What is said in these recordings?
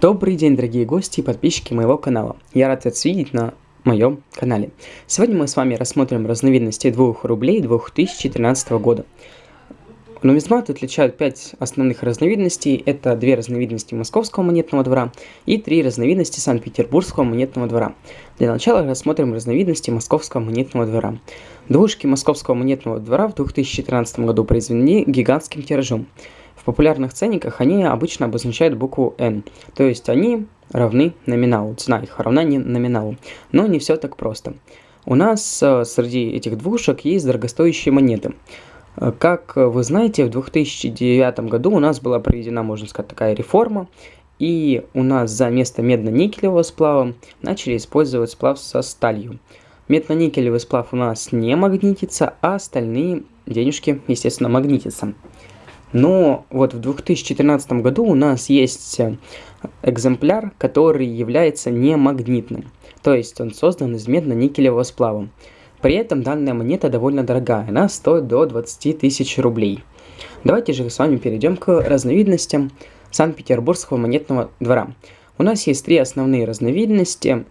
Добрый день, дорогие гости и подписчики моего канала. Я рад вас видеть на моем канале. Сегодня мы с вами рассмотрим разновидности 2 рублей 2013 года. Нумизмат отличают 5 основных разновидностей. Это две разновидности Московского монетного двора и три разновидности Санкт-Петербургского монетного двора. Для начала рассмотрим разновидности Московского монетного двора. Двушки Московского монетного двора в 2013 году произведены гигантским тиражом. В популярных ценниках они обычно обозначают букву N, то есть они равны номиналу, цена их равна не номиналу. Но не все так просто. У нас э, среди этих двушек есть дорогостоящие монеты. Э, как вы знаете, в 2009 году у нас была проведена, можно сказать, такая реформа, и у нас за место медно-никелевого сплава начали использовать сплав со сталью. Медно-никелевый сплав у нас не магнитится, а остальные денежки, естественно, магнитятся. Но вот в 2014 году у нас есть э, экземпляр, который является немагнитным. То есть он создан из медно-никелевого сплава. При этом данная монета довольно дорогая, она стоит до 20 тысяч рублей. Давайте же с вами перейдем к разновидностям Санкт-Петербургского монетного двора. У нас есть три основные разновидности.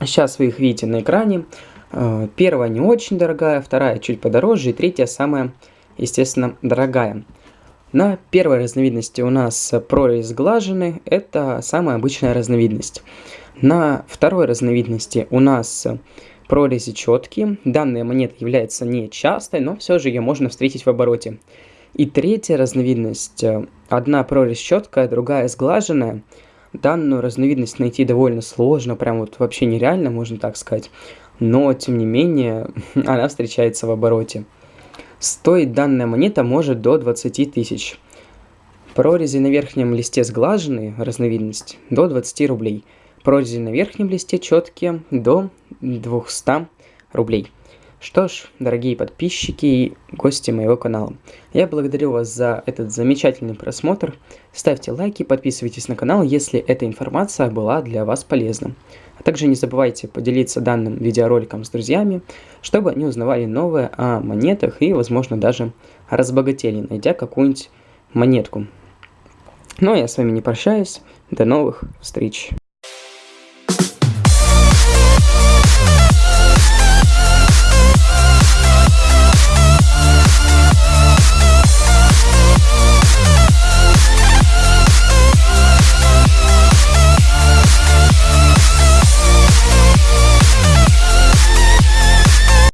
Сейчас вы их видите на экране. Э, первая не очень дорогая, вторая чуть подороже и третья самая, естественно, дорогая. На первой разновидности у нас прорезь сглажены, это самая обычная разновидность. На второй разновидности у нас прорези четкие. Данная монета является не частой, но все же ее можно встретить в обороте. И третья разновидность, одна прорезь четкая, другая сглаженная. Данную разновидность найти довольно сложно, прям вот вообще нереально, можно так сказать. Но, тем не менее, она встречается в обороте. Стоить данная монета может до 20 тысяч. Прорези на верхнем листе сглаженные, разновидность, до 20 рублей. Прорези на верхнем листе четкие, до 200 рублей. Что ж, дорогие подписчики и гости моего канала, я благодарю вас за этот замечательный просмотр. Ставьте лайки, подписывайтесь на канал, если эта информация была для вас полезна. Также не забывайте поделиться данным видеороликом с друзьями, чтобы они узнавали новое о монетах и, возможно, даже разбогатели, найдя какую-нибудь монетку. Ну а я с вами не прощаюсь. До новых встреч.